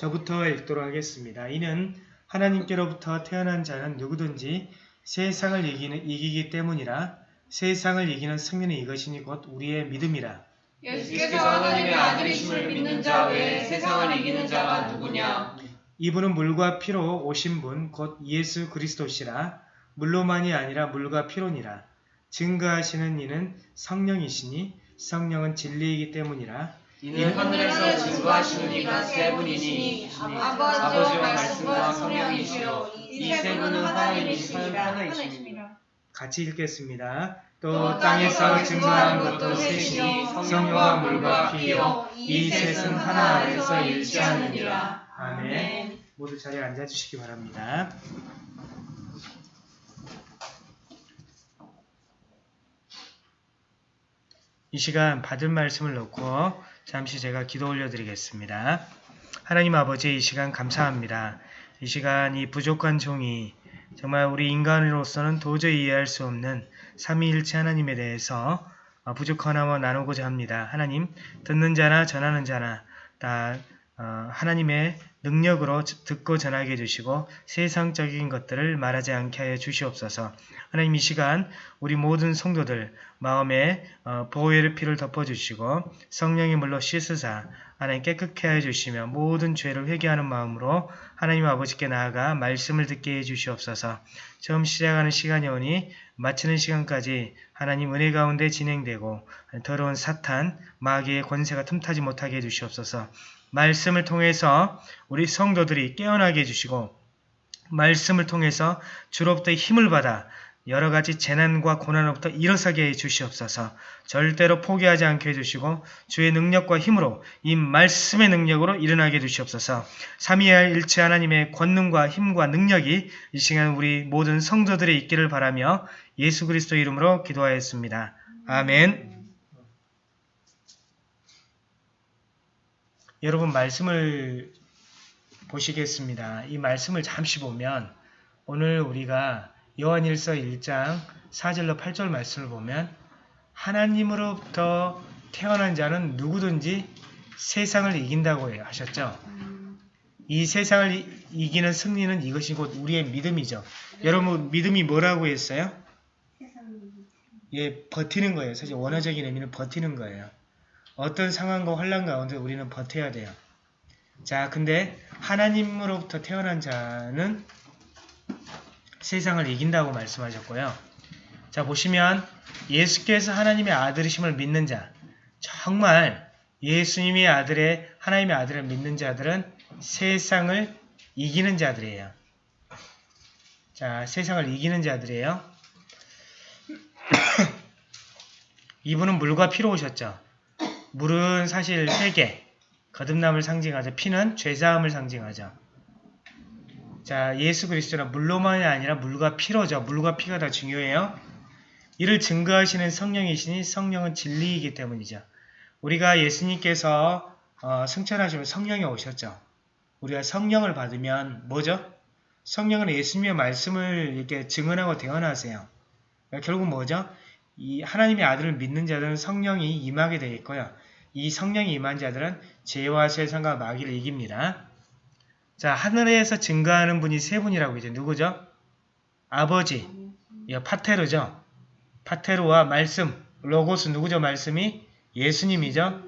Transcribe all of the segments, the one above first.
저부터 읽도록 하겠습니다. 이는 하나님께로부터 태어난 자는 누구든지 세상을 이기는, 이기기 때문이라 세상을 이기는 승리는 이것이니 곧 우리의 믿음이라. 예수께서 하나님의 아들이심을 믿는 자 외에 세상을 이기는 자가 누구냐? 이분은 물과 피로 오신 분 곧 예수 그리스도시라 물로만이 아니라 물과 피로니라 증거하시는 이는 성령이시니 성령은 진리이기 때문이라 이는 하늘에서 증거하시는 이가 세 분이니 아버지와 말씀과 성령이시요 이 세 분은 하나님이시니라 하나이십니다. 같이 읽겠습니다. 또 땅에서 증거한 것도 셋이니 성령과 물과 피요 이 셋은 하나 안에서 일치하느니라. 아멘. 모두 자리에 앉아주시기 바랍니다. 이 시간 받은 말씀을 놓고 잠시 제가 기도 올려드리겠습니다. 하나님 아버지 이 시간 감사합니다. 이 시간 이 부족한 종이 정말 우리 인간으로서는 도저히 이해할 수 없는 삼위일체 하나님에 대해서 어, 부족하나마 나누고자 합니다. 하나님 듣는 자나 전하는 자나 다 어, 하나님의 능력으로 듣고 전하게 해주시고 세상적인 것들을 말하지 않게 하여 주시옵소서. 하나님 이 시간 우리 모든 성도들 마음에 어, 보혈의 피를 덮어주시고 성령의 물로 씻으사 하나님 깨끗게 하여 주시며 모든 죄를 회개하는 마음으로 하나님 아버지께 나아가 말씀을 듣게 해 주시옵소서. 처음 시작하는 시간이 오니 마치는 시간까지 하나님 은혜 가운데 진행되고 더러운 사탄, 마귀의 권세가 틈타지 못하게 해 주시옵소서. 말씀을 통해서 우리 성도들이 깨어나게 해주시고 말씀을 통해서 주로부터 힘을 받아 여러 가지 재난과 고난으로부터 일어서게 해 주시옵소서. 절대로 포기하지 않게 해 주시고 주의 능력과 힘으로 이 말씀의 능력으로 일어나게 해 주시옵소서. 삼위할 일체 하나님의 권능과 힘과 능력이 이 시간 우리 모든 성도들의 있기를 바라며 예수 그리스도 이름으로 기도하였습니다. 아멘. 여러분 말씀을 보시겠습니다. 이 말씀을 잠시 보면 오늘 우리가 요한일서 1장 4절로 8절 말씀을 보면 하나님으로부터 태어난 자는 누구든지 세상을 이긴다고 하셨죠. 이 세상을 이기는 승리는 이것이 곧 우리의 믿음이죠. 여러분 믿음이 뭐라고 했어요? 예, 버티는 거예요. 사실 원어적인 의미는 버티는 거예요. 어떤 상황과 환란 가운데 우리는 버텨야 돼요. 자, 근데 하나님으로부터 태어난 자는 세상을 이긴다고 말씀하셨고요. 자, 보시면 예수께서 하나님의 아들이심을 믿는 자, 정말 예수님의 아들의 하나님의 아들을 믿는 자들은 세상을 이기는 자들이에요. 자, 세상을 이기는 자들이에요. 이분은 물과 피로 오셨죠. 물은 사실 회개, 거듭남을 상징하죠. 피는 죄사함을 상징하죠. 자, 예수 그리스도는 물로만이 아니라 물과 피로죠. 물과 피가 더 중요해요. 이를 증거하시는 성령이시니 성령은 진리이기 때문이죠. 우리가 예수님께서 어, 승천하시면 성령이 오셨죠. 우리가 성령을 받으면 뭐죠? 성령은 예수님의 말씀을 이렇게 증언하고 대언하세요. 결국 뭐죠? 이 하나님의 아들을 믿는 자들은 성령이 임하게 되어 있고요. 이 성령이 임한 자들은 죄와 세상과 마귀를 이깁니다. 자, 하늘에서 증거하는 분이 세 분이라고 이제 누구죠? 아버지, 파테르죠. 파테르와 말씀, 로고스 누구죠? 말씀이 예수님이죠.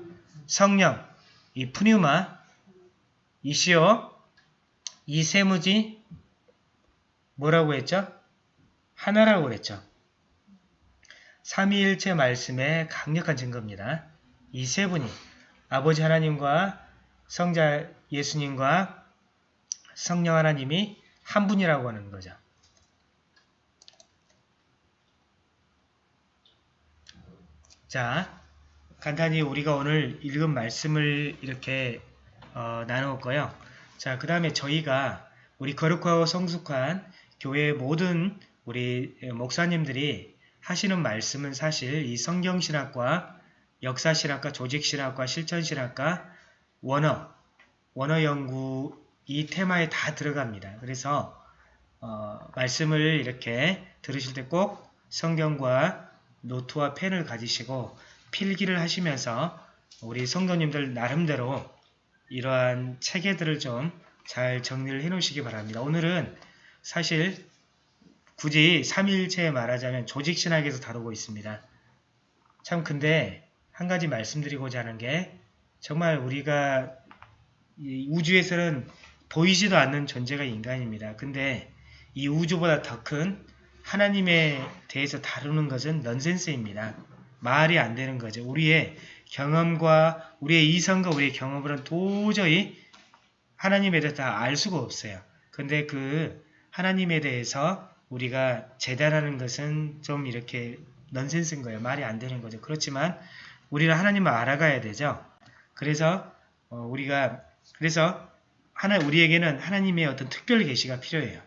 성령, 이 푸뉴마, 이시오, 이 세무지 뭐라고 했죠? 하나라고 그랬죠. 삼위일체 말씀의 강력한 증거입니다. 이 세 분이 아버지 하나님과 성자 예수님과 성령 하나님이 한 분이라고 하는 거죠. 자, 간단히 우리가 오늘 읽은 말씀을 이렇게 어, 나누었고요. 자, 그 다음에 저희가 우리 거룩하고 성숙한 교회의 모든 우리 목사님들이 하시는 말씀은 사실 이 성경신학과 역사신학과 조직신학과 실천신학과 원어, 원어 연구 이 테마에 다 들어갑니다. 그래서 어, 말씀을 이렇게 들으실 때 꼭 성경과 노트와 펜을 가지시고 필기를 하시면서 우리 성도님들 나름대로 이러한 체계들을 좀 잘 정리를 해 놓으시기 바랍니다. 오늘은 사실 굳이 3일체에 말하자면 조직신학에서 다루고 있습니다. 참 근데 한 가지 말씀드리고자 하는 게 정말 우리가 이 우주에서는 보이지도 않는 존재가 인간입니다. 근데 이 우주보다 더 큰 하나님에 대해서 다루는 것은 넌센스입니다. 말이 안 되는 거죠. 우리의 경험과 우리의 이성과 우리의 경험으로는 도저히 하나님에 대해서 다 알 수가 없어요. 근데 그 하나님에 대해서 우리가 재단하는 것은 좀 이렇게 넌센스인 거예요. 말이 안 되는 거죠. 그렇지만 우리는 하나님을 알아가야 되죠. 그래서 어, 우리가 그래서 하나 우리에게는 하나님의 어떤 특별 계시가 필요해요.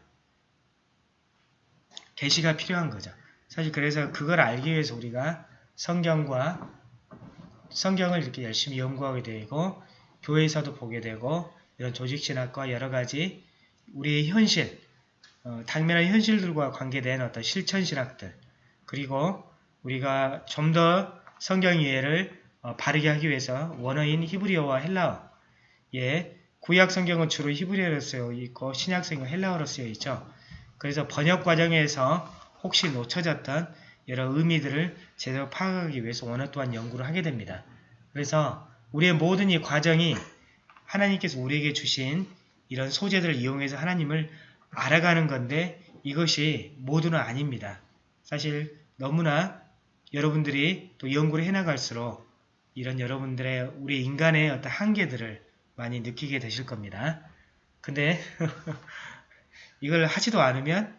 계시가 필요한 거죠. 사실 그래서 그걸 알기 위해서 우리가 성경과 성경을 이렇게 열심히 연구하게 되고 교회에서도 보게 되고 이런 조직신학과 여러 가지 우리의 현실, 어, 당면한 현실들과 관계된 어떤 실천신학들 그리고 우리가 좀 더 성경 이해를 어, 바르게 하기 위해서 원어인 히브리어와 헬라어 예, 구약 성경은 주로 히브리어로 쓰여 있고 신약 성경은 헬라어로 쓰여 있죠. 그래서 번역 과정에서 혹시 놓쳐졌던 여러 의미들을 제대로 파악하기 위해서 원어 또한 연구를 하게 됩니다. 그래서 우리의 모든 이 과정이 하나님께서 우리에게 주신 이런 소재들을 이용해서 하나님을 알아가는 건데 이것이 모두는 아닙니다. 사실 너무나 여러분들이 또 연구를 해나갈수록 이런 여러분들의 우리 인간의 어떤 한계들을 많이 느끼게 되실 겁니다. 근데 이걸 하지도 않으면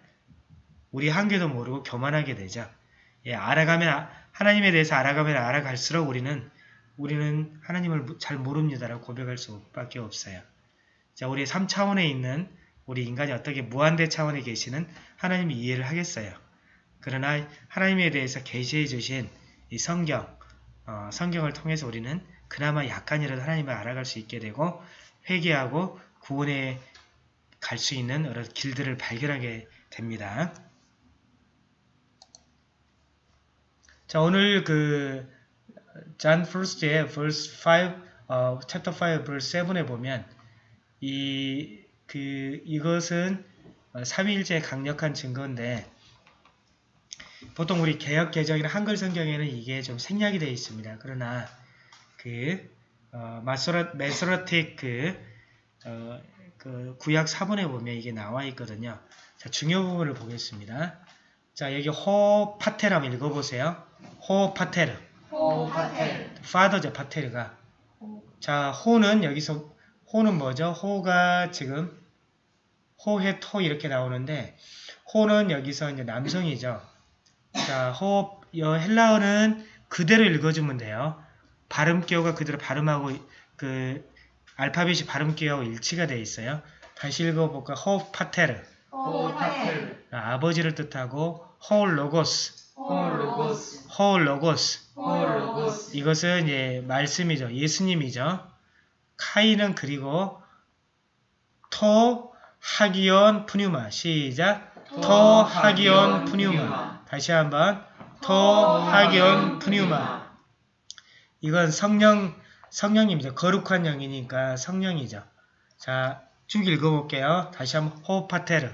우리 한계도 모르고 교만하게 되죠. 예, 알아가면 하나님에 대해서 알아가면 알아갈수록 우리는 우리는 하나님을 잘 모릅니다라고 고백할 수밖에 없어요. 자, 우리 3차원에 있는 우리 인간이 어떻게 무한대 차원에 계시는 하나님이 이해를 하겠어요. 그러나 하나님에 대해서 계시해 주신 이 성경, 어, 성경을 통해서 우리는 그나마 약간이라도 하나님을 알아갈 수 있게 되고 회개하고 구원에 갈 수 있는 여러 길들을 발견하게 됩니다. 자, 오늘 그 John First의 verse 5, 어, chapter 5, verse 7에 보면 이, 그, 이것은 삼위일체의 강력한 증거인데 보통 우리 개혁 개정이나 한글 성경에는 이게 좀 생략이 되어 있습니다. 그러나 그 어, 마소라, 메소라틱 그, 어, 그 구약 4번에 보면 이게 나와 있거든요. 자, 중요 부분을 보겠습니다. 자, 여기 호 파테르 한번 읽어보세요. 호 파테르. 호 파텔 father죠, 파테르가. 자, 호는 여기서 ὁ는 뭐죠? ὁ가 지금 ὁ ἡ τό 이렇게 나오는데 ὁ는 여기서 이제 남성이죠. 자, ὁ여 헬라어는 그대로 읽어주면 돼요. 발음 기호가 그대로 발음하고 그 알파벳이 발음 기호하고 일치가 되어 있어요. 다시 읽어볼까? ὁ πατήρ. ὁ πατήρ 아, 아버지를 뜻하고 ὁ λόγος. ὁ λόγος ὁ λόγος. ὁ λόγος 이것은 예, 말씀이죠. 예수님이죠. καὶ는 그리고 τὸ ἅγιον πνεῦμα. 시작. τὸ ἅγιον πνεῦμα. 다시 한번. τὸ ἅγιον πνεῦμα. 이건 성령 성령님이죠. 거룩한 영이니까 성령이죠. 자, 쭉 읽어볼게요. 다시 한번. ὁ πατήρ.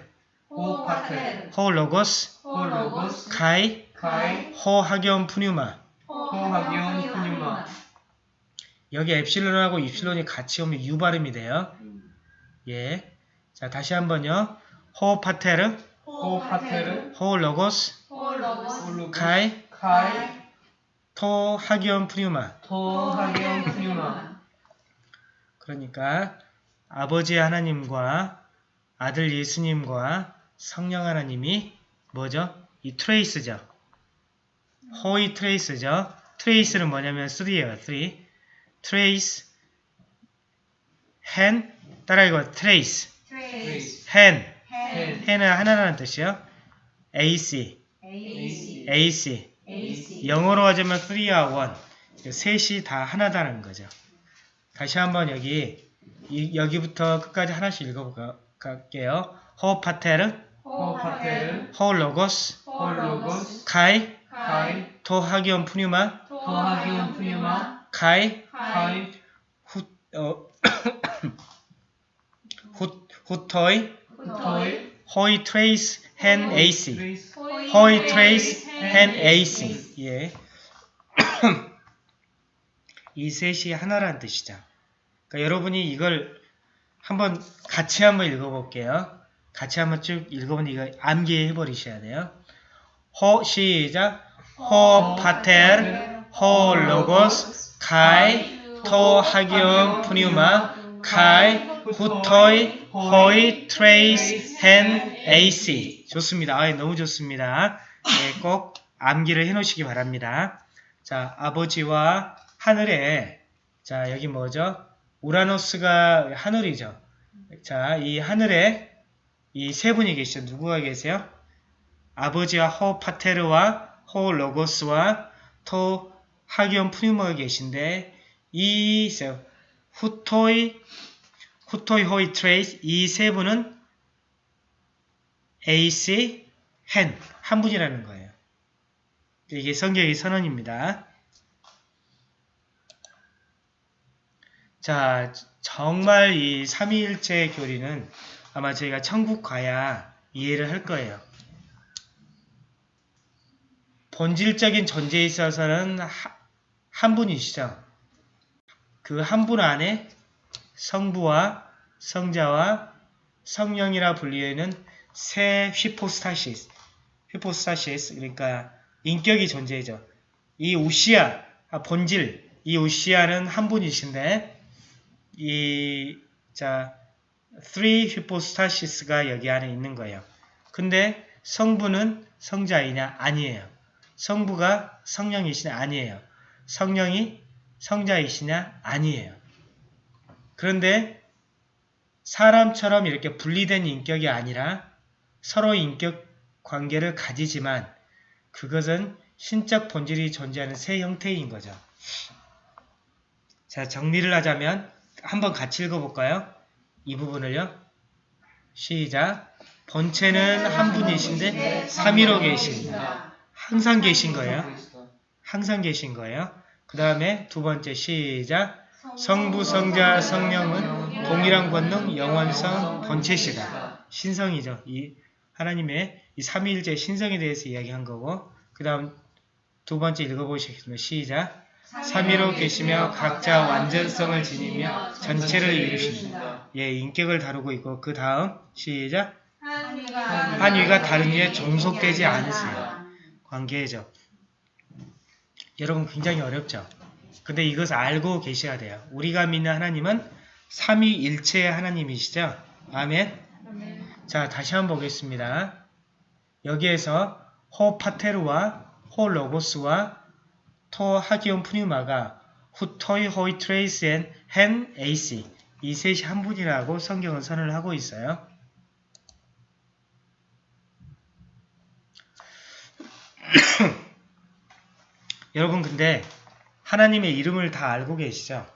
ὁ πατήρ ὁ λόγος. ὁ λόγος. καὶ. καὶ. τὸ ἅγιον πνεῦμα. τὸ ἅγιον πνεῦμα 여기 엡실론하고 입실론이 같이 오면 U 발음이 돼요. 예. 자, 다시 한번요. ὁ πατήρ, ὁ πατήρ ὁ λόγος, ὁ λόγος καὶ, καὶ τὸ ἅγιον πνεῦμα. τὸ ἅγιον πνεῦμα 그러니까 아버지 하나님과 아들 예수님과 성령 하나님이 뭐죠? 이 τρεῖς죠. οἱ τρεῖς죠. τρεῖς는 뭐냐면 3예요. 3. τρεῖς ἕν 따라 읽어 ἕν ἕν ἕν은 하나라는 뜻이요. AC AC AC AC 영어로 하자면 3와 1 셋이 다 하나다는 거죠. 다시 한번 여기 이- 여기부터 끝까지 하나씩 읽어볼게요. ὁ πατήρ, ὁ πατήρ ὁ λόγος, ὁ λόγος καὶ, καὶ τὸ ἅγιον πνεῦμα, τὸ ἅγιον πνεῦμα καὶ, καὶ οὗ, 어, οὗτοι, τοι, οἱ τρεῖς ἕν. τρεῖς, οἱ τρεῖς ἕν εἰσι. 예. 이 셋이 하나라는 뜻이죠. 그러니까 여러분이 이걸 한번 같이 한번 읽어볼게요. 같이 한번 쭉 읽어보면 이거 암기해 버리셔야 돼요. ὁ 시작. ὁ πατήρ, ὁ λόγος, καὶ, τὸ ἅγιον πνεῦμα, καὶ, οὗτοι, οἱ, τρεῖς, ἕν, εἰσι. 좋습니다. 아, 너무 좋습니다. 네, 꼭 암기를 해 놓으시기 바랍니다. 자, 아버지와 하늘에, 자, 여기 뭐죠? οὐρανός가 하늘이죠. 자, 이 하늘에 이 세 분이 계시죠. 누구가 계세요? 아버지와 ὁ πατήρ와 ὁ λόγος와 τὸ ἅγιον πνεῦμα가 계신데 이 세- οὗτοι οὗτοι οἱ τρεῖς 이 세 분은 εἰσι ἕν 한 분이라는 거예요. 이게 성경의 선언입니다. 자, 정말 이 삼위일체 교리는 아마 저희가 천국 가야 이해를 할 거예요. 본질적인 존재에 있어서는 하- 한 분이시죠. 그 한 분 안에 성부와 성자와 성령이라 불리는 세 휘포스타시스, 휘포스타시스 그러니까 인격이 존재죠. 이 우시아, 아, 본질, 이 우시아는 한 분이신데 이, 자, three hypostasis가 여기 안에 있는 거예요. 근데 성부는 성자이냐? 아니에요. 성부가 성령이시냐? 아니에요. 성령이 성자이시냐? 아니에요. 그런데 사람처럼 이렇게 분리된 인격이 아니라 서로 인격 관계를 가지지만 그것은 신적 본질이 존재하는 새 형태인 거죠. 자, 정리를 하자면 한번 같이 읽어볼까요? 이 부분을요. 시작. 본체는 한 분이신데 삼위로 계십니다. 항상 계신 거예요. 항상 계신 거예요. 그 다음에 두 번째 시작. 성부, 성자, 성령은 동일한 권능, 영원성, 본체시다. 신성이죠. 이 하나님의 이 삼위일체 신성에 대해서 이야기한 거고 그 다음 두 번째 읽어보시겠습니다. 시작. 삼위로 계시며 각자 완전성을 지니며 전체를 이루십니다. 예, 인격을 다루고 있고 그 다음 시작. 한 위가 다른 위에 종속되지 않으세요. 관계죠. 여러분 굉장히 어렵죠. 근데 이것을 알고 계셔야 돼요. 우리가 믿는 하나님은 삼위일체의 하나님이시죠. 아멘. 자, 다시 한번 보겠습니다. 여기에서 ὁ πατήρ와 ὁ λόγος와 τὸ ἅγιον πνεῦμα가 οὗτοι οἱ τρεῖς ἕν ἕν εἰσι 이 셋이 한 분이라고 성경은 선언을 하고 있어요. 여러분 근데 하나님의 이름을 다 알고 계시죠?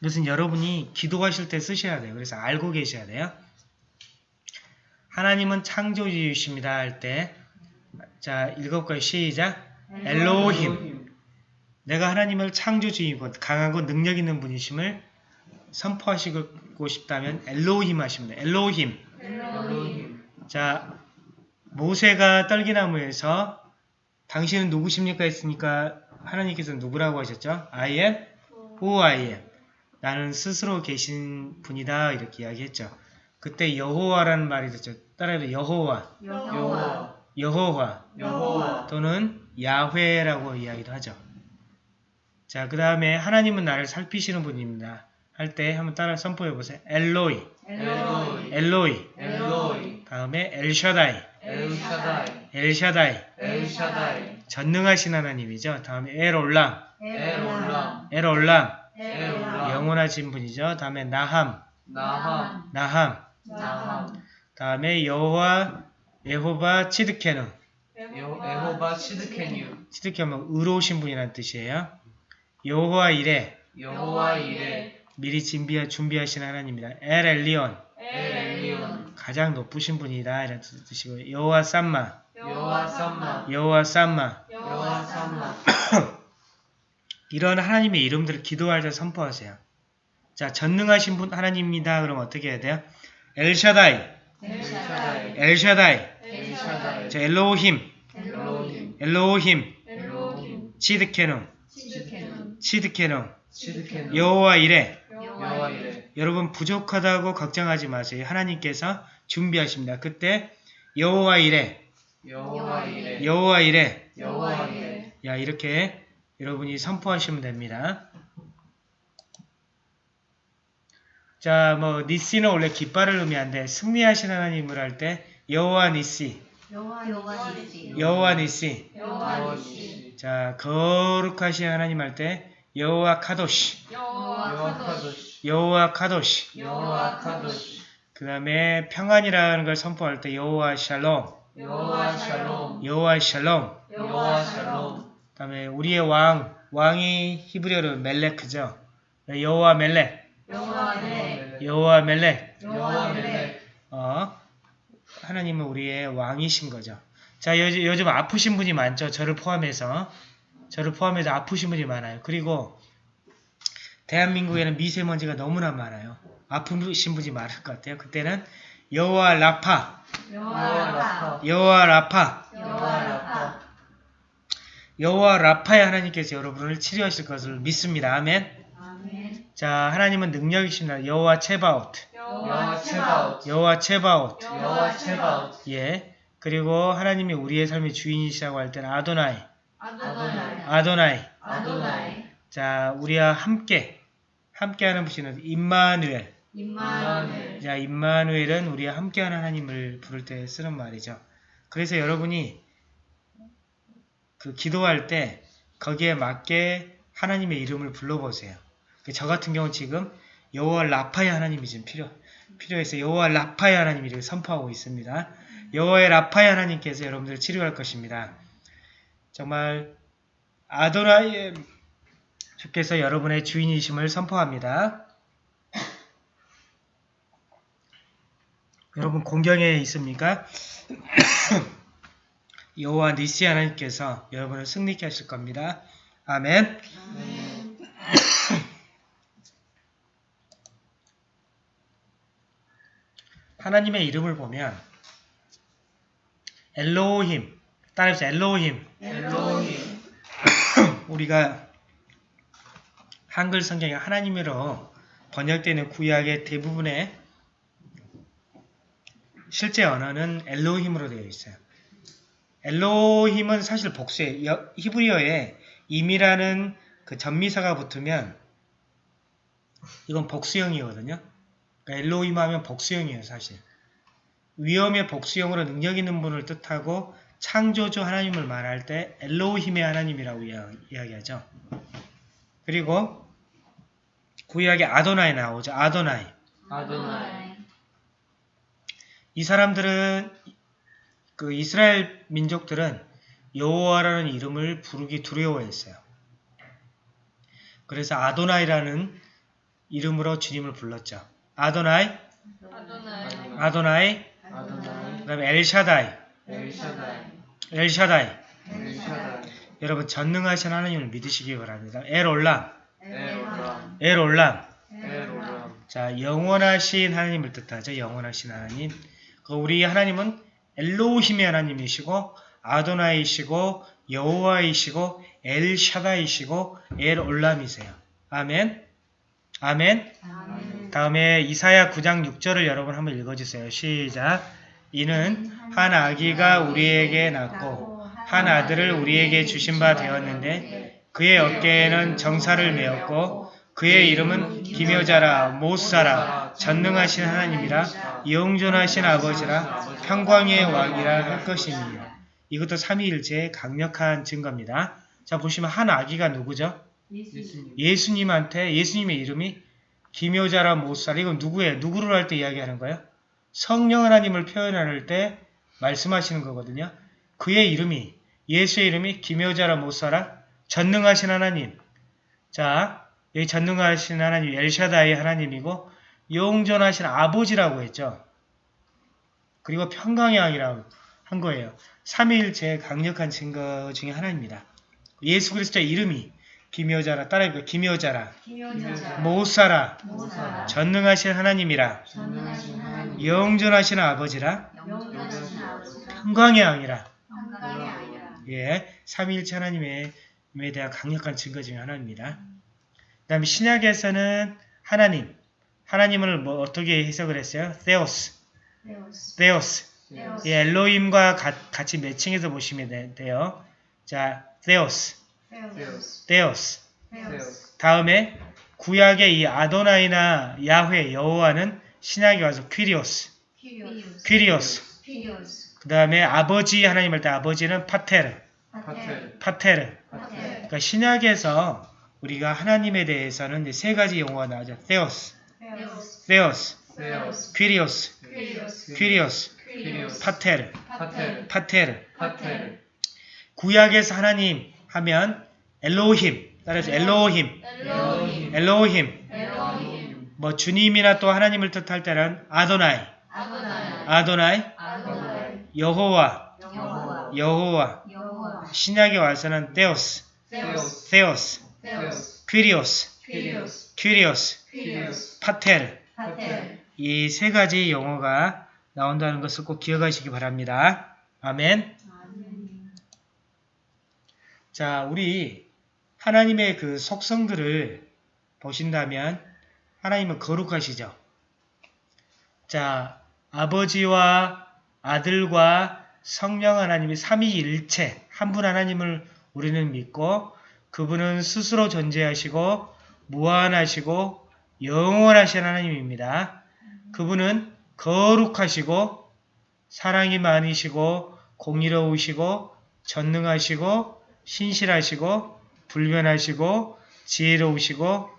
이것은 여러분이 기도하실 때 쓰셔야 돼요. 그래서 알고 계셔야 돼요. 하나님은 창조주이십니다 할 때, 자, 읽어볼까요? 시작. 엘로힘. 내가 하나님을 창조주이고 강하고 능력 있는 분이심을 선포하시고 싶다면 엘로힘 돼요. 엘로힘. 자, 모세가 떨기나무에서 당신은 누구십니까 했으니까 하나님께서 누구라고 하셨죠? I am who I am. 나는 스스로 계신 분이다 이렇게 이야기했죠. 그때 여호와라는 말이 됐죠. 따라해도 여호와, 여호와, 여호와 여호와, 또는 야훼라고 이야기도 하죠. 자, 그 다음에 하나님은 나를 살피시는 분입니다. 할 때 한번 따라 선포해 보세요. 엘로이, 엘로이, 엘로이. 엘로이, 다음에 엘샤다이, 엘샤다이, 엘샤다이. 엘샤다이, 전능하신 하나님이죠. 다음에 엘올람, 엘올람, 엘올람. 엘올람, 영원하신 분이죠. 다음에 나함, 나함, 나함. 나함, 다음에 여호와, 예호바, 치드케누. 여- 에호바 시드케뉴, 치드케누 의로우신 분이라는 뜻이에요. 여호와 이레, 여호와 이레, 미리 준비, 준비하신 하나님입니다. 엘 엘리온, 엘리온, 가장 높으신 분이다 이런 뜻이고 여호와 쌈마, 여호와 삼마, 여호와 쌈마. 여호와 삼마, 이런 하나님의 이름들을 기도할 때 선포하세요. 자, 전능하신 분 하나님입니다. 그럼 어떻게 해야 돼요? 엘샤다이, 엘샤다이. 엘샤다이, 엘샤다이. 자, 엘로힘, 엘로힘. 엘로힘, 엘로힘. 치드케눔, 시드케는 여호와 이레. 여호와 이레. 여러분 부족하다고 걱정하지 마세요. 하나님께서 준비하십니다. 그때 여호와 이레, 여호와 이레 여호와 이레. 여호와 이레 야 이렇게 여러분이 선포하시면 됩니다. 자, 뭐 니시는 원래 깃발을 의미한데 승리하신 하나님을 할 때 여호와 니시, 여호와 니시. 여호와 니시. 여호와 자, 거룩하신 하나님 할 때 여호와 카도시, 여호와 카도시. 여호와 카도시. 카도시 그다음에 평안이라는 걸 선포할 때 여호와 샬롬, 여호와 샬롬 여호와 샬롬. 여호와 샬롬 그 다음에 우리의 왕, 왕이 히브리어로 멜레크죠. 여호와 멜렉, 여호와 네 여호와 멜렉. 여호와 멜렉 어, 하나님은 우리의 왕이신 거죠. 자, 요즘, 요즘 아프신 분이 많죠. 저를 포함해서. 저를 포함해서 아프신 분이 많아요. 그리고 대한민국에는 미세먼지가 너무나 많아요. 아프신 분이 많을 것 같아요. 그때는 여호와 라파, 여호와 라파 여호와 라파, 여호와 라파 여호와 라파의 하나님께서 여러분을 치료하실 것을 믿습니다. 아멘. 아멘 자, 하나님은 능력이십니다. 여호와 체바웃, 여호와 체바웃 여호와 체바웃. 여호와 체바웃 예. 그리고 하나님이 우리의 삶의 주인이시라고 할 때는 아도나이, 아도나이 아도나이. 아도나이 자, 우리와 함께 함께하는 분이는 임마누엘. 임마누엘 자, 임마누엘은 우리와 함께하는 하나님을 부를 때 쓰는 말이죠. 그래서 여러분이 그 기도할 때 거기에 맞게 하나님의 이름을 불러보세요. 그저 같은 경우 지금 여호와 라파의 하나님이 지금 필요 필요해서 여호와 라파의 하나님이 이렇게 선포하고 있습니다. 여호와의 라파의 하나님께서 여러분들을 치료할 것입니다. 정말 아도나의 주께서 여러분의 주인이심을 선포합니다. 여러분 공경에 있습니까? 여호와 니시 하나님께서 여러분을 승리케 하실 겁니다. 아멘. 하나님의 이름을 보면 엘로힘 따라해서 엘로힘 엘로힘 우리가 한글 성경에 하나님으로 번역되는 구약의 대부분의 실제 언어는 엘로힘으로 되어 있어요. 엘로힘은 사실 복수예요. 히브리어에 임이라는 그 전미사가 붙으면 이건 복수형이거든요. 그러니까 엘로힘 하면 복수형이에요, 사실. 위험의 복수형으로 능력 있는 분을 뜻하고 창조주 하나님을 말할 때 엘로힘의 하나님이라고 이야- 이야기하죠. 그리고 구약에 아도나이 나오죠. 아도나이. 아도나이 이 사람들은 그 이스라엘 민족들은 여호와라는 이름을 부르기 두려워했어요. 그래서 아도나이라는 이름으로 주님을 불렀죠. 아도나이, 아도나이 아도나이, 아도나이 그다음에 엘샤다이, 엘샤다이 엘샤다이. 엘샤다이 여러분 전능하신 하나님을 믿으시기 바랍니다. 엘올람, 엘올람. 에로람 자, 영원하신 하나님을 뜻하죠. 영원하신 하나님. 그 우리 하나님은 엘로힘의 하나님이시고 아도나이시고 여호와이시고 엘샤다이시고 엘올람이세요. 아멘. 아멘. 아멘 다음에 이사야 9장 6절을 여러분 한번 읽어주세요. 시작. 이는 한 아기가 우리에게 낳고 한 아들을 우리에게 주신 바 되었는데 그의 어깨에는 정사를 메었고 그의 이름은 기묘자라 모사라 전능하신 하나님이라 영존하신 아버지라 평광의 왕이라 할 것입니다. 이것도 삼위일체의 강력한 증거입니다. 자 보시면 한 아기가 누구죠? 예수님 예수님 한테 예수님의 이름이 기묘자라 모사라 이건 누구예요? 누구를 할 때 이야기하는 거예요? 성령 하나님을 표현할 때 말씀하시는 거거든요. 그의 이름이 예수의 이름이 기묘자라 모사라 전능하신 하나님. 자 여기 전능하신 하나님 엘샤다의 하나님이고 영존하신 아버지라고 했죠. 그리고 평강의 왕이라고 한 거예요. 삼위일체의 강력한 증거 중에 하나입니다. 예수 그리스도의 이름이 기묘자라 따라해볼까 기묘자라. 기묘자라. 모사라. 모사라. 전능하신 하나님이라. 전능하신 하나님. 영존하신 아버지라. 평강의 왕이라. 예, 삼위일체 하나님에 대한 강력한 증거 중에 하나입니다. 그 다음에 신약에서는 하나님, 하나님을 뭐 어떻게 해석을 했어요? θεός 이 אלהים과 가- 같이 매칭해서 보시면 돼- 돼요. 자, θεός. θεός 다음에 구약의 이 אדני나 야훼, 여호와는 신약에 와서 κύριος, κύριος. 그 다음에 아버지 하나님 할때 아버지는 πατήρ, πατήρ. πατήρ 그러니까 신약에서 우리가 하나님에 대해서는 이제 세 가지 용어가 나오죠. theos, 데오스 퀴리오스, 퀴리오스, 파테르, 파테르. 구약에서 하나님 하면 엘로힘, 따라서 엘로힘, 엘로힘 뭐 주님이나 또 하나님을 뜻할 때는 아도나이, 아도나이 여호와, 여호와. 신약에 와서는 theos, 데오스 theos, 데오스 퀴리오스, 퀴리오스. 파텔 이 세 가지 용어가 나온다는 것을 꼭 기억하시기 바랍니다. 아멘. 자, 우리 하나님의 그 속성들을 보신다면 하나님은 거룩하시죠. 자, 아버지와 아들과 성령 하나님이 삼위일체 한 분 하나님을 우리는 믿고 그분은 스스로 존재하시고 무한하시고 영원하신 하나님입니다. 그분은 거룩하시고 사랑이 많으시고 공의로우시고 전능하시고 신실하시고 불변하시고 지혜로우시고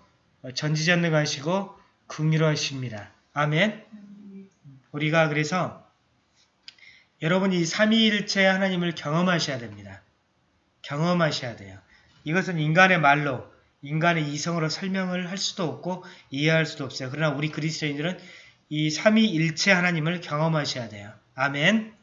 어, 전지전능하시고 긍휼하십니다. 아멘. 우리가 그래서 여러분이 삼위일체 하나님을 경험하셔야 됩니다. 경험하셔야 돼요. 이것은 인간의 말로 인간의 이성으로 설명을 할 수도 없고 이해할 수도 없어요. 그러나 우리 그리스도인들은 이 삼위일체 하나님을 경험하셔야 돼요. 아멘.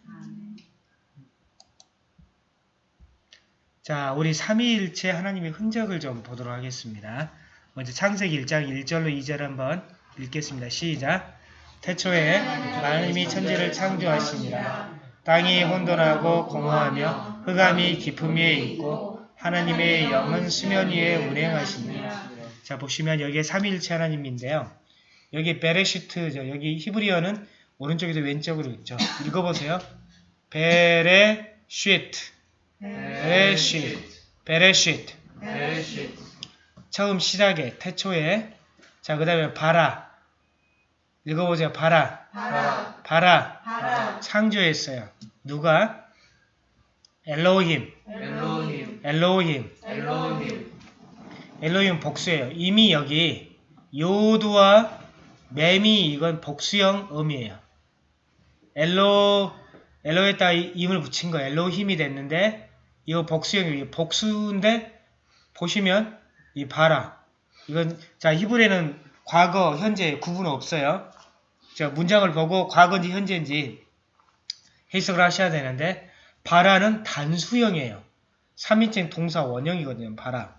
자, 우리 삼위일체 하나님의 흔적을 좀 보도록 하겠습니다. 먼저 창세기 1장 1절로 2절 한번 읽겠습니다. 시작. 태초에 하나님이 천지를 창조하시니라. 땅이 혼돈하고 공허하며 흑암이 깊음 위에 있고 하나님의 영은 수면 위에 운행하시니라. 자, 보시면 여기에 삼위일체 하나님인데요. 여기 베레시트죠. 여기 히브리어는 오른쪽에서 왼쪽으로 있죠. 읽어보세요. בראשית, בראשית, בראשית. בראשית 처음 시작에 태초에 자, 그 다음에 ברא. 읽어보세요. ברא. ברא ברא. ברא 창조했어요. 누가? אלהים. אלהים אלהים. אלהים אלהים 복수예요. 이미 여기 요두와 맴이 이건 복수형 음이에요. 엘로 엘로에다 임을 붙인 거 엘로힘이 됐는데 이거 복수형이 복수인데 보시면 이 바라 이건 자 히브리는 과거 현재 구분 없어요. 자 문장을 보고 과거인지 현재인지 해석을 하셔야 되는데 바라는 단수형이에요. 3인칭 동사 원형이거든요. 바라.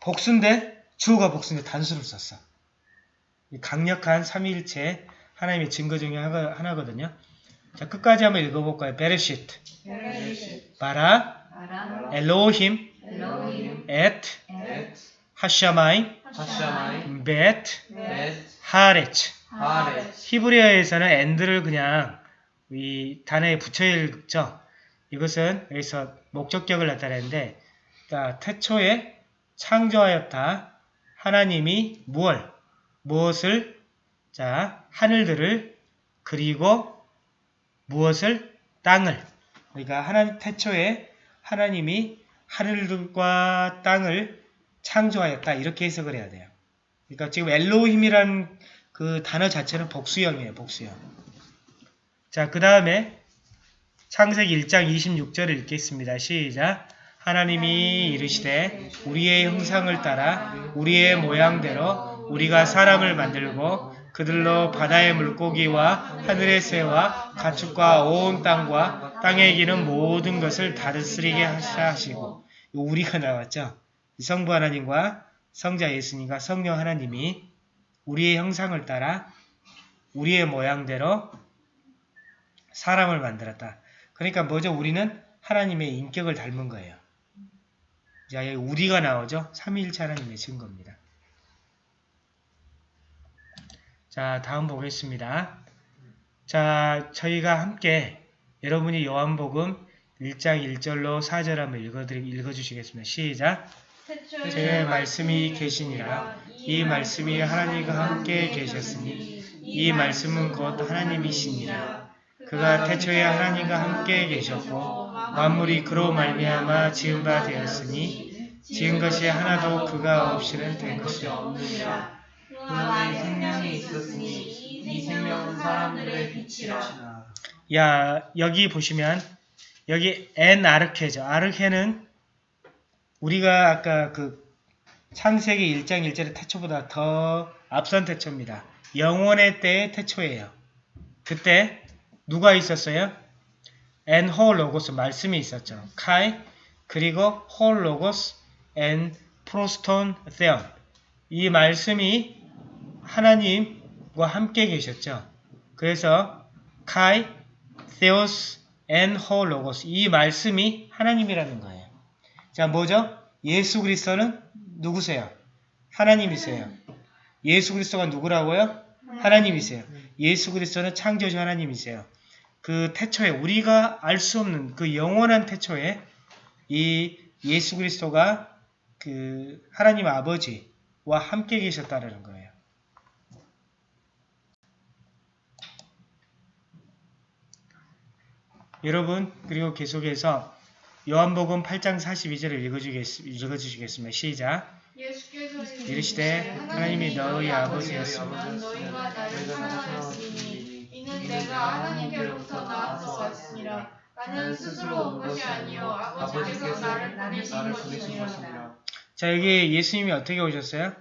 복수인데 주어가 복수인데 단수를 썼어. 이 강력한 삼위일체 하나님의 증거 중에 하나- 하나거든요. 자 끝까지 한번 읽어볼까요? בראשית, בראשית ברא, אלהים, את השמים, ואת הארץ. 히브리어에서는 and를 그냥 이 단어에 붙여 읽죠. 이것은 여기서 목적격을 나타내는데 자, 태초에 창조하였다. 하나님이 무얼 무엇을 자 하늘들을 그리고 무엇을 땅을 그러니까 하나님 태초에 하나님이 하늘들과 땅을 창조하였다 이렇게 해석을 해야 돼요. 그러니까 지금 엘로힘이라는 그 단어 자체는 복수형이에요. 복수형. 자, 그 다음에 창세기 1장 26절을 읽겠습니다. 시작. 하나님이 이르시되 우리의 형상을 따라 우리의 모양대로 우리가 사람을 만들고 그들로 바다의 물고기와 하늘의 새와 가축과 온 땅과 땅에 기는 모든 것을 다스리게 하시고 이거 우리가 나왔죠. 성부 하나님과 성자 예수님과 성령 하나님이 우리의 형상을 따라 우리의 모양대로 사람을 만들었다. 그러니까 뭐죠? 우리는 하나님의 인격을 닮은 거예요. 자, 여기 우리가 나오죠? 삼위일체 하나님의 증거입니다. 자, 다음 보겠습니다. 자, 저희가 함께 여러분이 요한복음 1장 1절로 4절 한번 읽어드리, 읽어주시겠습니다. 시작! 제 말씀이 계시니라 이 말씀이 하나님과 함께 계셨으니 이 말씀은 곧 하나님이시니라 그가 태초에 하나님과 함께 계셨고 만물이 그로 말미암아 지은 바 되었으니 지은 것이 하나도 그가 없이는 된 것이 없느니라 그 안에 생명이 있었으니 이 생명은 사람들의 빛이라. 야 여기 보시면 여기 ἐν ἀρχῇ죠 ἀρχή는 우리가 아까 그 창세기 1장 1절의 태초보다 더 앞선 태초입니다. 영원의 때의 태초예요. 그때 누가 있었어요? ἦν ὁ λόγος 말씀이 있었죠. καὶ 그리고 ἦν πρὸς τὸν θεόν 이 말씀이 하나님과 함께 계셨죠. 그래서 카이 엔 홀로고스 이 말씀이 하나님이라는 거예요. 자, 뭐죠? 예수 그리스도는 누구세요? 하나님이세요. 예수 그리스도가 누구라고요? 하나님이세요. 예수 그리스도는 창조주 하나님이세요. 그 태초에 우리가 알 수 없는 그 영원한 태초에 이 예수 그리스도가 그 하나님 아버지와 함께 계셨다라는 거예요. 여러분 그리고 계속해서 요한복음 8장 42절을 읽어주겠, 읽어주시겠습니다. 시작. 이르시되 하나님이 너희 아버지였으므로 너희가 나를 사랑하였으니 이는 내가 하나님께로부터 나와서 왔으니라 나는 스스로 온 것이 아니요 아버지께서 나를 보내신 것이니라 자 여기 예수님이 어떻게 오셨어요?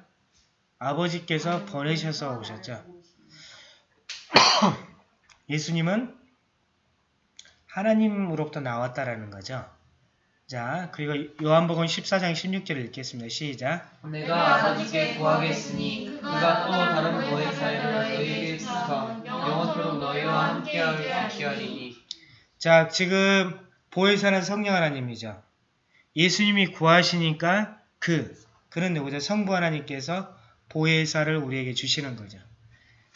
아버지께서 보내셔서 오셨죠. 예수님은 하나님으로부터 나왔다라는 거죠. 자 그리고 요한복음 14장 16절을 읽겠습니다. 시작. 내가 아버지께 구하겠으니 그가 또 다른 보혜사를 너희에게 주사 영원토록 너희와 함께하게 하리니 자 지금 보혜사는 성령 하나님이죠. 예수님이 구하시니까 그 그는 누구죠? 성부 하나님께서 보혜사를 우리에게 주시는 거죠.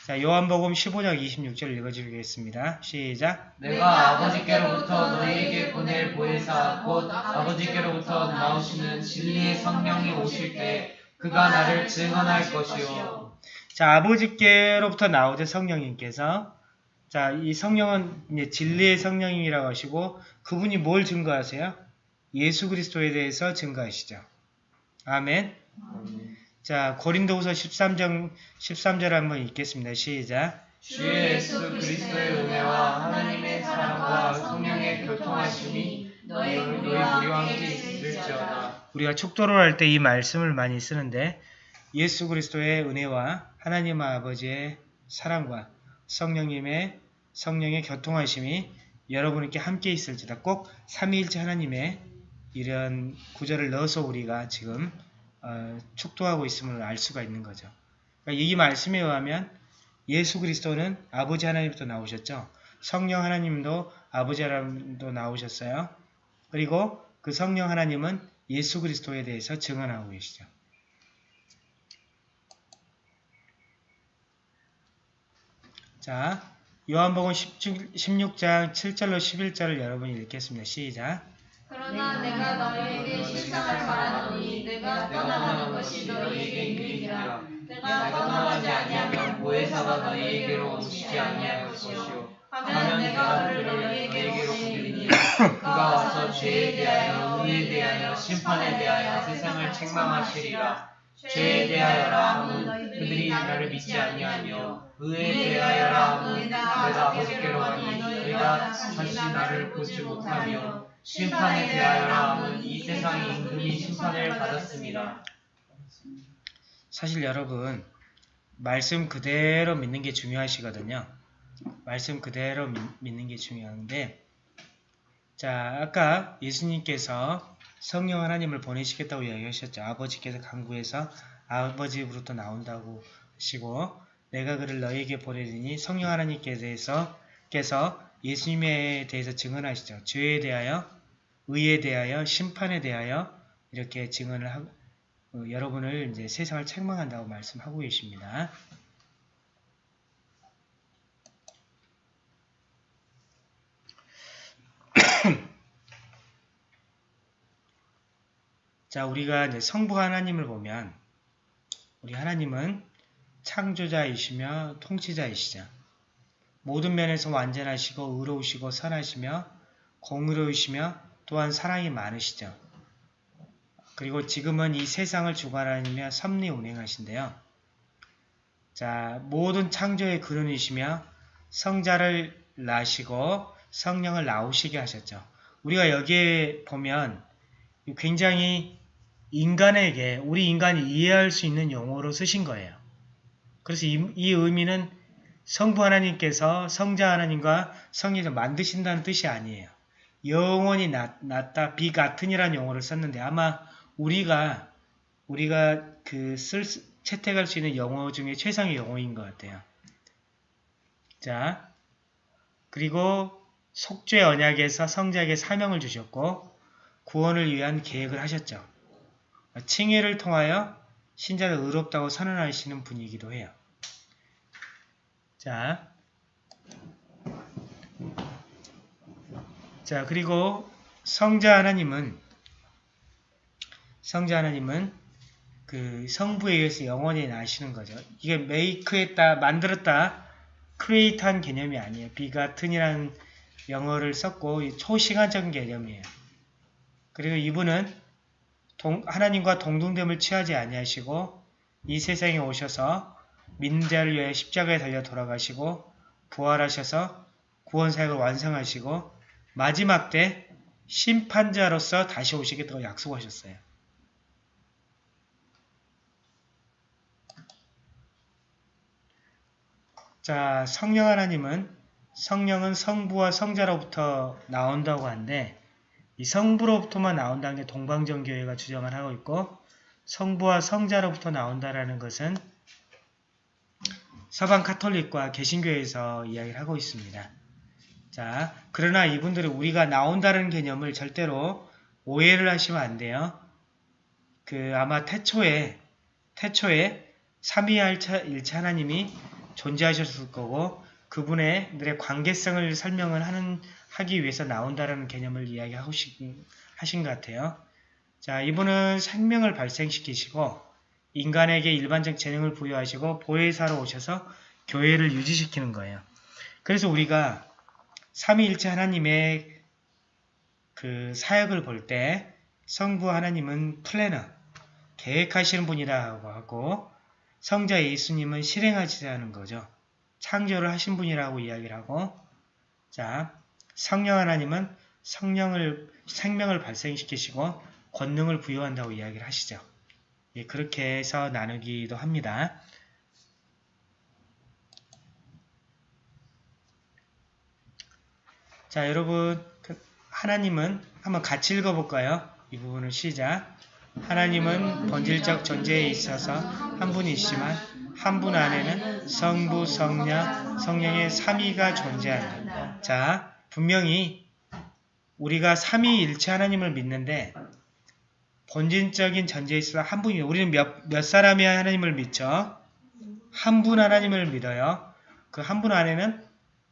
자 요한복음 15장 26절 읽어주겠습니다. 시작. 내가 아버지께로부터 너희에게 보낼 보혜사 곧 아버지께로부터 나오시는 진리의 성령이 오실 때 그가 나를 증언할 것이요 자, 아버지께로부터 나오죠, 성령님께서. 자, 이 성령은 이제 진리의 성령님이라고 하시고, 그분이 뭘 증거하세요? 예수 그리스도에 대해서 증거하시죠. 아멘. 자, 고린도후서 13장, 13절 한번 읽겠습니다. 시작. 주 예수 그리스도의 은혜와 하나님의 사랑과 성령의 교통하심이 너희 너희 우리와 함께 있을지어다 우리가 축도를 할 때 이 말씀을 많이 쓰는데, 예수 그리스도의 은혜와 하나님 아버지의 사랑과 성령님의 성령의 교통하심이 여러분께 함께 있을지다. 꼭 삼위일체 하나님의 이런 구절을 넣어서 우리가 지금 어, 축도하고 있음을 알 수가 있는 거죠. 그러니까 이 말씀에 의하면 예수 그리스도는 아버지 하나님부터 나오셨죠. 성령 하나님도 아버지 하나님도 나오셨어요. 그리고 그 성령 하나님은 예수 그리스도에 대해서 증언하고 계시죠. 자, 요한복음 16장 7절로 11절을 여러분이 읽겠습니다. 시작. 그러나 내가 너희에게 실상을 말하노니 내가 떠나가는 것이 너희에게 유익이라 내가 떠나가지 아니하면 보혜사가 너희에게로 오시지 아니할 것이요 하면 내가 그를 너희에게로 보내리니 그가 와서 죄에 대하여 의에 대하여 심판에 대하여 세상을 책망하시리라 죄에 대하여라 함은 그들이 나를 믿지 아니하며 의에 대하여라 함은 내가 아버지께로 가니 너희가 다시 나를 보지 못하며 심판에 대하여라 이 세상이 임금이 심판을 받았습니다. 사실 여러분 말씀 그대로 믿는 게 중요하시거든요. 말씀 그대로 믿, 믿는 게 중요한데 자 아까 예수님께서 성령 하나님을 보내시겠다고 이야기하셨죠. 아버지께서 강구해서 아버지로부터 나온다고 하시고 내가 그를 너에게 보내리니 성령 하나님께서 께서 예수님에 대해서 증언하시죠. 죄에 대하여, 의에 대하여, 심판에 대하여 이렇게 증언을 하고 어, 여러분을 이제 세상을 책망한다고 말씀하고 계십니다. 자, 우리가 이제 성부 하나님을 보면 우리 하나님은 창조자이시며 통치자이시죠. 모든 면에서 완전하시고 의로우시고 선하시며 공의로우시며 또한 사랑이 많으시죠. 그리고 지금은 이 세상을 주관하시며 섭리 운행하신데요. 자, 모든 창조의 근원이시며 성자를 낳으시고 성령을 나오시게 하셨죠. 우리가 여기에 보면 굉장히 인간에게 우리 인간이 이해할 수 있는 용어로 쓰신 거예요. 그래서 이, 이 의미는 성부 하나님께서 성자 하나님과 성령을 만드신다는 뜻이 아니에요. 영원히 낫, 낫다 비같은이라는 용어를 썼는데 아마 우리가 우리가 그 쓸, 채택할 수 있는 영어 중에 최상의 영어인 것 같아요. 자, 그리고 속죄 언약에서 성자에게 사명을 주셨고 구원을 위한 계획을 하셨죠. 칭의를 통하여 신자를 의롭다고 선언하시는 분이기도 해요. 자, 자 그리고 성자 하나님은 성자 하나님은 그 성부에 의해서 영원히 나시는 거죠. 이게 make했다, 만들었다, create한 개념이 아니에요. begotten이라는 영어를 썼고 초시간적인 개념이에요. 그리고 이분은 동, 하나님과 동등됨을 취하지 아니하시고 이 세상에 오셔서 믿는 자를 위해 십자가에 달려 돌아가시고 부활하셔서 구원 사역을 완성하시고 마지막 때 심판자로서 다시 오시겠다고 약속하셨어요. 자, 성령 하나님은 성령은 성부와 성자로부터 나온다고 하는데 이 성부로부터만 나온다는 게 동방정교회가 주장을 하고 있고 성부와 성자로부터 나온다라는 것은 서방 카톨릭과 개신교에서 이야기를 하고 있습니다. 자, 그러나 이분들은 우리가 나온다는 개념을 절대로 오해를 하시면 안 돼요. 그 아마 태초에 태초에 삼위일차 일차 하나님이 존재하셨을 거고 그분의 관계성을 설명을 하는 하기 위해서 나온다라는 개념을 이야기하고 하신 것 같아요. 자, 이분은 생명을 발생시키시고 인간에게 일반적 재능을 부여하시고 보혜사로 오셔서 교회를 유지시키는 거예요. 그래서 우리가 삼위일체 하나님의 그 사역을 볼 때 성부 하나님은 플래너, 계획하시는 분이라고 하고 성자 예수님은 실행하시자는 거죠. 창조를 하신 분이라고 이야기를 하고 자 성령 하나님은 성령을 생명을 발생시키시고 권능을 부여한다고 이야기를 하시죠. 예, 그렇게 해서 나누기도 합니다. 자 여러분 그 하나님은 한번 같이 읽어볼까요? 이 부분을 시작 하나님은 본질적 존재에 있어서 한 분이시지만 한 분 안에는 성부, 성령, 성령의 삼위가 존재한다. 자, 분명히 우리가 삼위일체 하나님을 믿는데 본질적인 존재에 있어서 한 분이 우리는 몇, 몇 사람이 하나님을 믿죠? 한 분 하나님을 믿어요. 그 한 분 안에는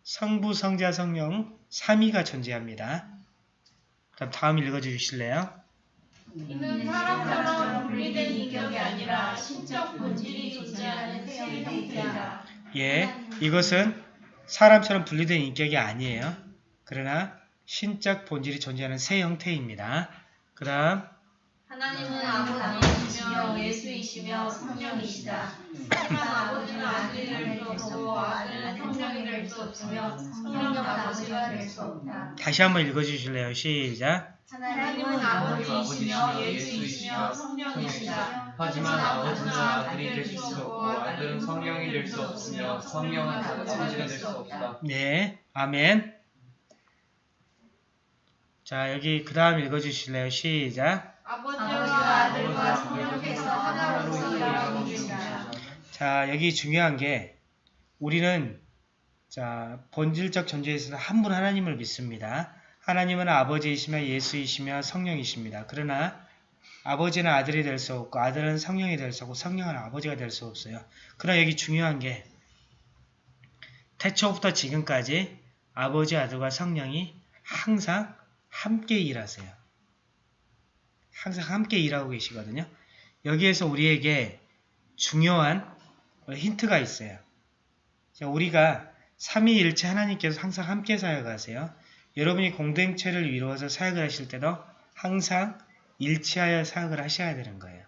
성부, 성자, 성령 삼위가 존재합니다. 그럼 다음 읽어주실래요? 이는 사람처럼 분리된 인격이 아니라 신적 본질이 존재하는 새 형태이다. 예, 이것은 사람처럼 분리된 인격이 아니에요. 그러나 신적 본질이 존재하는 새 형태입니다. 그 다음 하나님은 아버지이시며 예수이시며 성령이시다. 하지만 아버지는 아들이 될수 없고 아들은 성령이 될 수 없으며 성령은 아버지가 될 수 없다. 다시 한번 읽어주실래요? 시작. 하나님은 아버지이시며 예수이시며 성령이시다. 하지만 아버지는 아들이 될 수 없고 아들은 성령이 될 수 없으며 성령은 아버지가 될 수 없다. 네, 아멘. 자, 여기 그 다음 읽어주실래요? 시작. 아버지와 아들과 성령께서 하나로서 일하십니다. 자, 여기 중요한 게 우리는 자, 본질적 존재에서 한분 하나님을 믿습니다. 하나님은 아버지이시며 예수이시며 성령이십니다. 그러나 아버지는 아들이 될 수 없고 아들은 성령이 될 수 없고 성령은 아버지가 될 수 없어요. 그러나 여기 중요한 게 태초부터 지금까지 아버지, 아들과 성령이 항상 함께 일하세요. 항상 함께 일하고 계시거든요. 여기에서 우리에게 중요한 힌트가 있어요. 자, 우리가 삼위일체 하나님께서 항상 함께 사역하세요. 여러분이 공동체를 이루어서 사역을 하실 때도 항상 일치하여 사역을 하셔야 되는 거예요.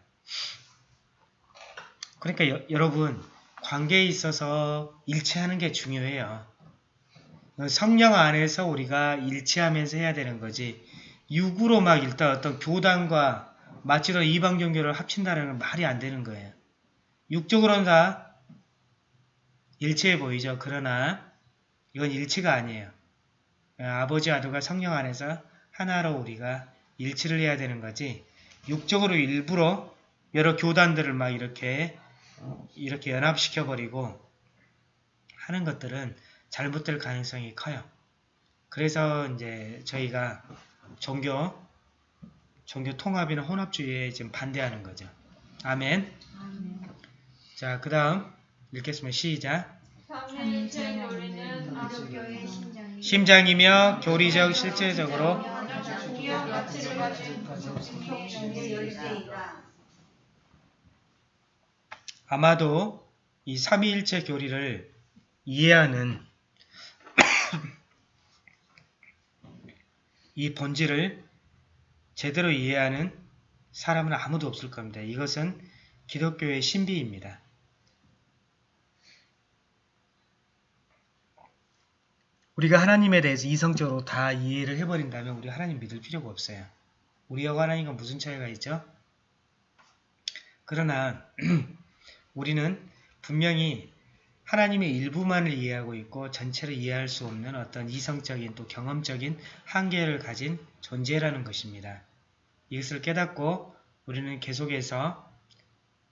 그러니까 여, 여러분 관계에 있어서 일치하는 게 중요해요. 성령 안에서 우리가 일치하면서 해야 되는 거지 육으로 막 일단 어떤 교단과 마치로 이방 종교를 합친다는 건 말이 안 되는 거예요. 육적으로는 다 일치해 보이죠. 그러나 이건 일치가 아니에요. 아버지 아들과 성령 안에서 하나로 우리가 일치를 해야 되는 거지 육적으로 일부러 여러 교단들을 막 이렇게 이렇게 연합시켜 버리고 하는 것들은 잘못될 가능성이 커요. 그래서 이제 저희가 종교 종교 통합이나 혼합주의에 지금 반대하는 거죠. 아멘. 자, 그 다음 읽겠습니다. 시작. 심장이 심장이며 교리적 실제적으로. 아마도 이 삼위일체 교리를 이해하는 이 본질을 제대로 이해하는 사람은 아무도 없을 겁니다. 이것은 기독교의 신비입니다. 우리가 하나님에 대해서 이성적으로 다 이해를 해버린다면 우리 하나님 믿을 필요가 없어요. 우리하고 하나님과 무슨 차이가 있죠? 그러나 우리는 분명히 하나님의 일부만을 이해하고 있고 전체를 이해할 수 없는 어떤 이성적인 또 경험적인 한계를 가진 존재라는 것입니다. 이것을 깨닫고 우리는 계속해서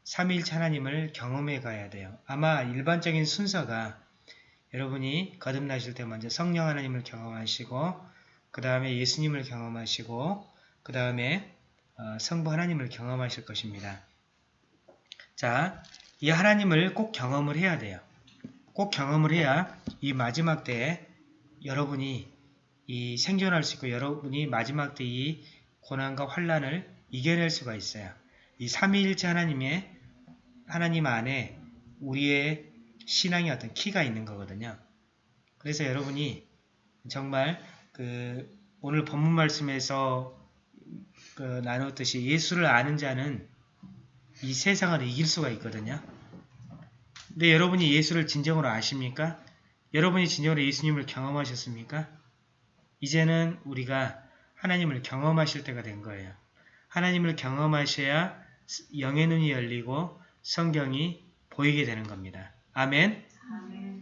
삼위일체 하나님을 경험해 가야 돼요. 아마 일반적인 순서가 여러분이 거듭나실 때 먼저 성령 하나님을 경험하시고 그 다음에 예수님을 경험하시고 그 다음에 어, 성부 하나님을 경험하실 것입니다. 자, 이 하나님을 꼭 경험을 해야 돼요. 꼭 경험을 해야 이 마지막 때에 여러분이 이 생존할 수 있고 여러분이 마지막 때 이 고난과 환란을 이겨낼 수가 있어요. 이 삼위일체 하나님의 하나님 안에 우리의 신앙의 어떤 키가 있는 거거든요. 그래서 여러분이 정말 그 오늘 본문 말씀에서 그 나누었듯이 예수를 아는 자는 이 세상을 이길 수가 있거든요. 근데 여러분이 예수를 진정으로 아십니까? 여러분이 진정으로 예수님을 경험하셨습니까? 이제는 우리가 하나님을 경험하실 때가 된 거예요. 하나님을 경험하셔야 영의 눈이 열리고 성경이 보이게 되는 겁니다. 아멘. 아멘.